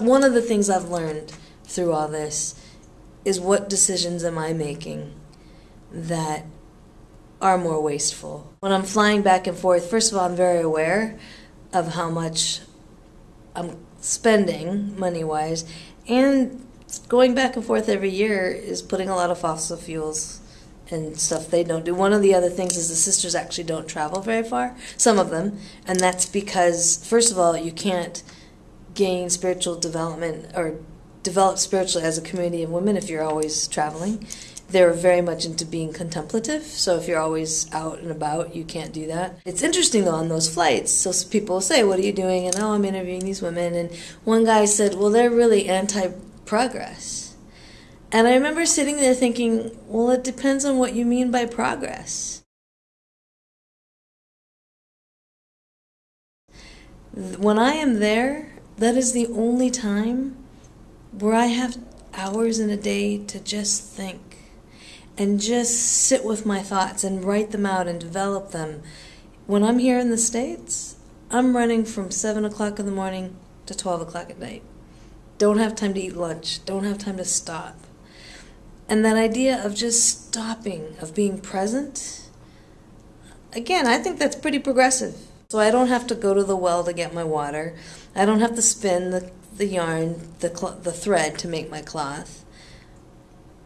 one one of the things I've learned through all this is what decisions am I making that are more wasteful. When I'm flying back and forth, first of all, I'm very aware of how much I'm spending money wise, and going back and forth every year is putting a lot of fossil fuels and stuff they don't do. One of the other things is the sisters actually don't travel very far, some of them, and that's because, first of all, you can't gain spiritual development or develop spiritually as a community of women if you're always traveling. They're very much into being contemplative, so if you're always out and about, you can't do that. It's interesting though on those flights. So people say, "What are you doing?" And oh, I'm interviewing these women. And one guy said, "Well, they're really anti-progress." And I remember sitting there thinking, "Well, it depends on what you mean by progress." When I am there, that is the only time where I have hours in a day to just think and just sit with my thoughts and write them out and develop them. When I'm here in the States, I'm running from 7 o'clock in the morning to 12 o'clock at night. Don't have time to eat lunch, don't have time to stop. And that idea of just stopping, of being present, again, I think that's pretty progressive. So I don't have to go to the well to get my water. I don't have to spin the, the yarn, the, the thread to make my cloth.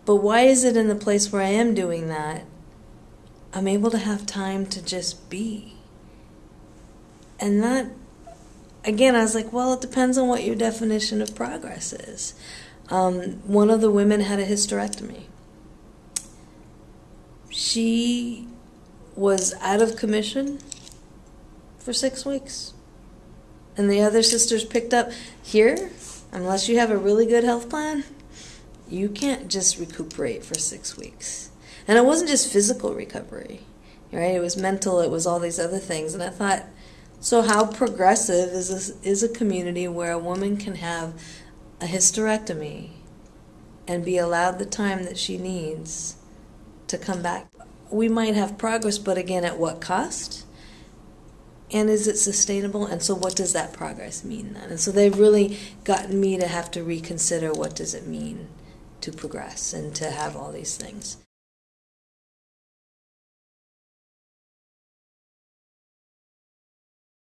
But why is it in the place where I am doing that, I'm able to have time to just be? And that, again, I was like, well, it depends on what your definition of progress is. Um, one of the women had a hysterectomy. She was out of commission for six weeks. And the other sisters picked up here, unless you have a really good health plan, you can't just recuperate for six weeks. And it wasn't just physical recovery, right? It was mental, it was all these other things. And I thought, so how progressive is this, is a community where a woman can have a hysterectomy and be allowed the time that she needs to come back? We might have progress, but again, at what cost? And is it sustainable? And so what does that progress mean then? And so they've really gotten me to have to reconsider what does it mean to progress and to have all these things